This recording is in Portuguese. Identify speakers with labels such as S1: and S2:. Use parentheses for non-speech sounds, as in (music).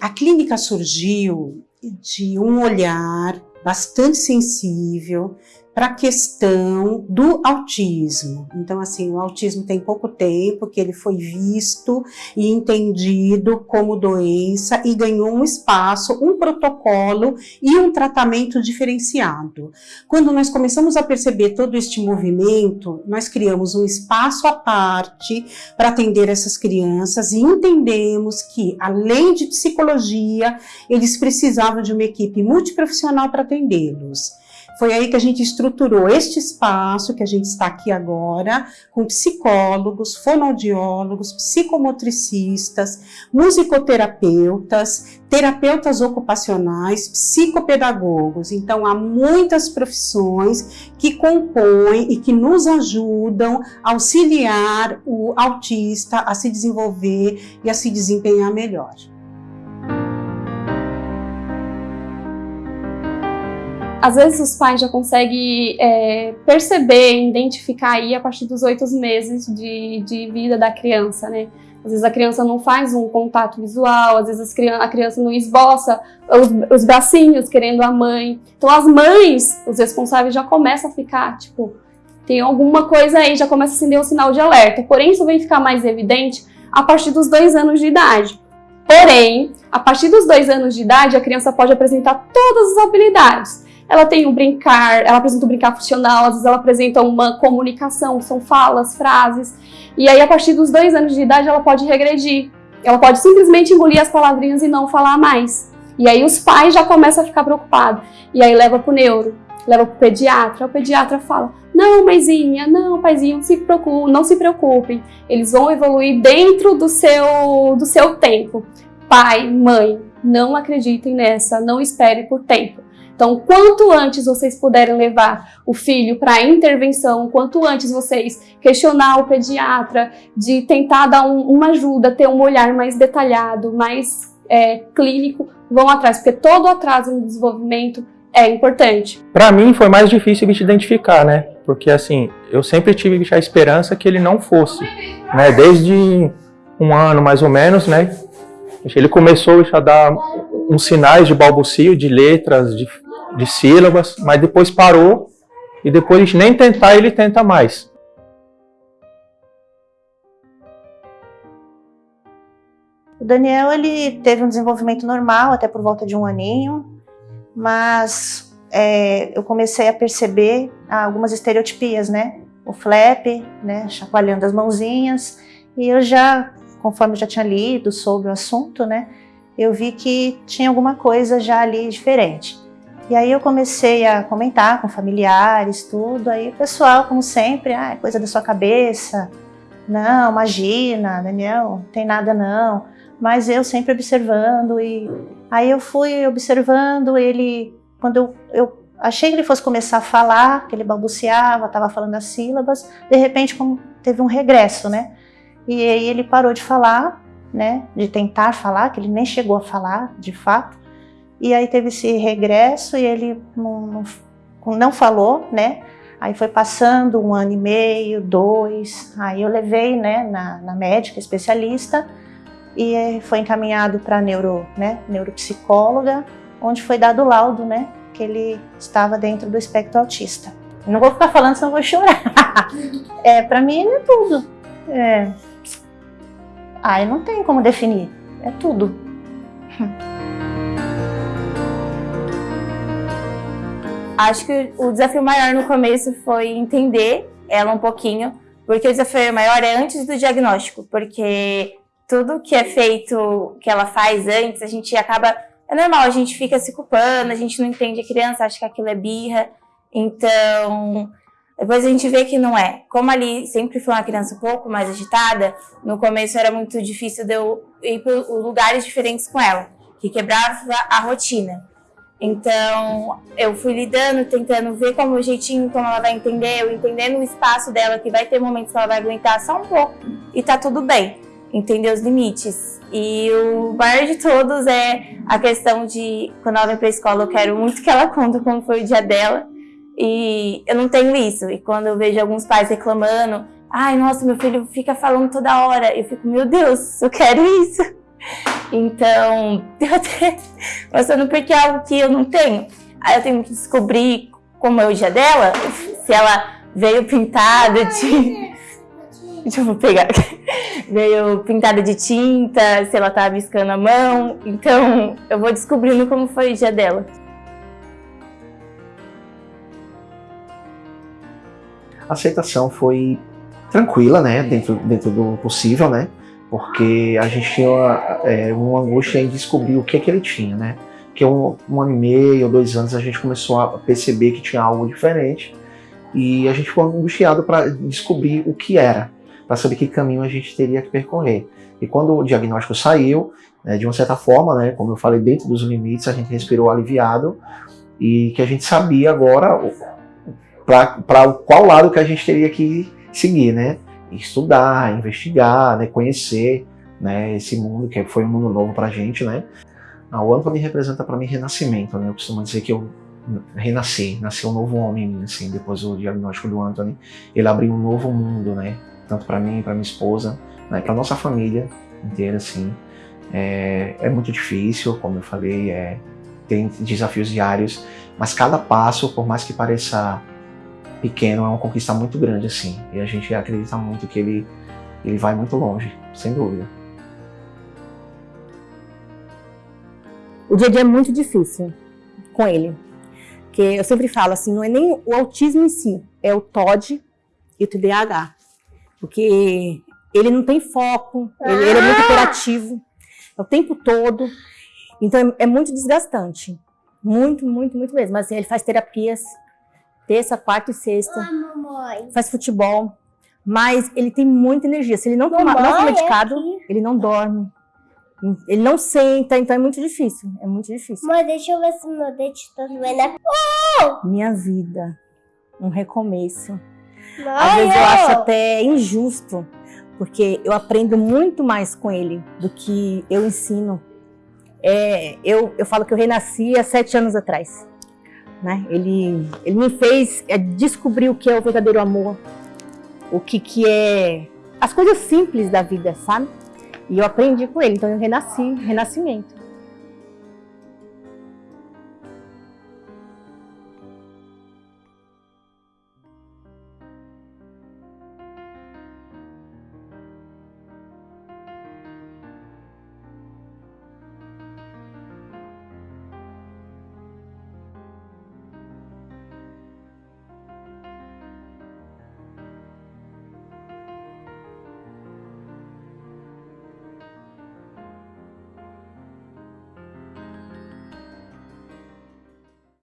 S1: a clínica surgiu de um olhar bastante sensível para a questão do autismo. Então, assim, o autismo tem pouco tempo que ele foi visto e entendido como doença e ganhou um espaço, um protocolo e um tratamento diferenciado. Quando nós começamos a perceber todo este movimento, nós criamos um espaço à parte para atender essas crianças e entendemos que, além de psicologia, eles precisavam de uma equipe multiprofissional para atendê-los. Foi aí que a gente estruturou este espaço que a gente está aqui agora, com psicólogos, fonoaudiólogos, psicomotricistas, musicoterapeutas, terapeutas ocupacionais, psicopedagogos. Então, há muitas profissões que compõem e que nos ajudam a auxiliar o autista a se desenvolver e a se desempenhar melhor.
S2: Às vezes os pais já conseguem é, perceber, identificar aí a partir dos oito meses de, de vida da criança, né? Às vezes a criança não faz um contato visual, às vezes a criança não esboça os, os bracinhos querendo a mãe. Então as mães, os responsáveis já começam a ficar, tipo, tem alguma coisa aí, já começa a acender o um sinal de alerta. Porém, isso vem ficar mais evidente a partir dos dois anos de idade. Porém, a partir dos dois anos de idade, a criança pode apresentar todas as habilidades ela tem um brincar, ela apresenta um brincar funcional, às vezes ela apresenta uma comunicação, são falas, frases. E aí, a partir dos dois anos de idade, ela pode regredir. Ela pode simplesmente engolir as palavrinhas e não falar mais. E aí os pais já começam a ficar preocupados. E aí leva pro neuro, leva pro pediatra. O pediatra fala, não, mãezinha, não, paizinho, não se preocupem, não se preocupem. Eles vão evoluir dentro do seu, do seu tempo. Pai, mãe, não acreditem nessa, não espere por tempo. Então, quanto antes vocês puderem levar o filho para intervenção, quanto antes vocês questionar o pediatra, de tentar dar um, uma ajuda, ter um olhar mais detalhado, mais é, clínico, vão atrás, porque todo atraso no desenvolvimento é importante.
S3: Para mim foi mais difícil de identificar, né? Porque assim, eu sempre tive a esperança que ele não fosse, né? Desde um ano mais ou menos, né? Ele começou a dar uns sinais de balbucio, de letras, de de sílabas, mas depois parou e depois nem tentar ele tenta mais.
S4: O Daniel ele teve um desenvolvimento normal até por volta de um aninho, mas é, eu comecei a perceber algumas estereotipias, né? O flap, né? Chacoalhando as mãozinhas, e eu já, conforme eu já tinha lido sobre o assunto, né? Eu vi que tinha alguma coisa já ali diferente. E aí eu comecei a comentar com familiares, tudo, aí o pessoal, como sempre, ah, é coisa da sua cabeça, não, imagina, Daniel, tem nada não. Mas eu sempre observando e aí eu fui observando ele, quando eu, eu achei que ele fosse começar a falar, que ele balbuciava, estava falando as sílabas, de repente como teve um regresso, né? E aí ele parou de falar, né, de tentar falar, que ele nem chegou a falar, de fato, e aí teve esse regresso e ele não, não, não falou, né? Aí foi passando um ano e meio, dois, aí eu levei né, na, na médica especialista e foi encaminhado para neuro, né, neuropsicóloga, onde foi dado o laudo, né, que ele estava dentro do espectro autista. Não vou ficar falando, senão vou chorar. (laughs) é, para mim ele é tudo. É... Ah, não tem como definir, é tudo. (laughs)
S5: Acho que o desafio maior no começo foi entender ela um pouquinho, porque o desafio maior é antes do diagnóstico, porque tudo que é feito, que ela faz antes, a gente acaba... É normal, a gente fica se culpando, a gente não entende a criança, acha que aquilo é birra, então... Depois a gente vê que não é. Como ali sempre foi uma criança um pouco mais agitada, no começo era muito difícil de eu ir para lugares diferentes com ela, que quebrava a rotina. Então, eu fui lidando, tentando ver como o jeitinho, como ela vai entender, eu entendendo o espaço dela, que vai ter momentos que ela vai aguentar só um pouco e tá tudo bem, entender os limites. E o maior de todos é a questão de, quando ela vem pra escola, eu quero muito que ela (laughs) conta como foi o dia dela, e eu não tenho isso. E quando eu vejo alguns pais reclamando, ai, nossa, meu filho fica falando toda hora, eu fico, meu Deus, eu quero isso. Então, (laughs) eu até passando porque é algo que eu não tenho. Aí eu tenho que descobrir como é o dia dela, se ela veio pintada de. Deixa eu pegar. (laughs) Veio pintada de tinta, se ela tá biscando a mão. Então, eu vou descobrindo como foi o dia dela.
S6: A aceitação foi tranquila, né? Dentro, dentro do possível, né? Porque a gente tinha uma, é, uma angústia em descobrir o que, é que ele tinha, né? Porque um, um ano e meio, dois anos, a gente começou a perceber que tinha algo diferente e a gente ficou angustiado para descobrir o que era, para saber que caminho a gente teria que percorrer. E quando o diagnóstico saiu, né, de uma certa forma, né, como eu falei, dentro dos limites, a gente respirou aliviado e que a gente sabia agora para qual lado que a gente teria que seguir, né? Estudar, investigar, né, conhecer né, esse mundo que foi um mundo novo para a gente, né? O Anthony representa para mim renascimento, né? Eu costumo dizer que eu renasci, nasci um novo homem, assim, depois do diagnóstico do Anthony. Ele abriu um novo mundo, né? Tanto para mim, para minha esposa, né? para nossa família inteira, assim. É, é, muito difícil, como eu falei, é, tem desafios diários, mas cada passo, por mais que pareça pequeno, é uma conquista muito grande, assim. E a gente acredita muito que ele, ele vai muito longe, sem dúvida.
S7: O dia a dia é muito difícil com ele. Porque eu sempre falo assim, não é nem o autismo em si, é o TOD e o TDAH. Porque ele não tem foco, ele, ele é muito hiperativo, é o tempo todo. Então é, é, muito desgastante. Muito, muito, muito mesmo. Mas assim, ele faz terapias terça, quarta e sexta. faz futebol. Mas ele tem muita energia. Se ele não tomar não for medicado, é ele não dorme. Ele não senta, então é muito difícil. É muito difícil.
S8: Mãe, deixa eu ver se meu dente tá doendo.
S7: Oh! Minha vida. Um recomeço. Mãe, Às vezes eu acho até injusto, porque eu aprendo muito mais com ele do que eu ensino. É, eu, eu falo que eu renasci há sete anos atrás. Né? Ele, ele me fez é, descobrir o que é o verdadeiro amor, o que, que é as coisas simples da vida, sabe? E eu aprendi com ele, então eu renasci, renascimento.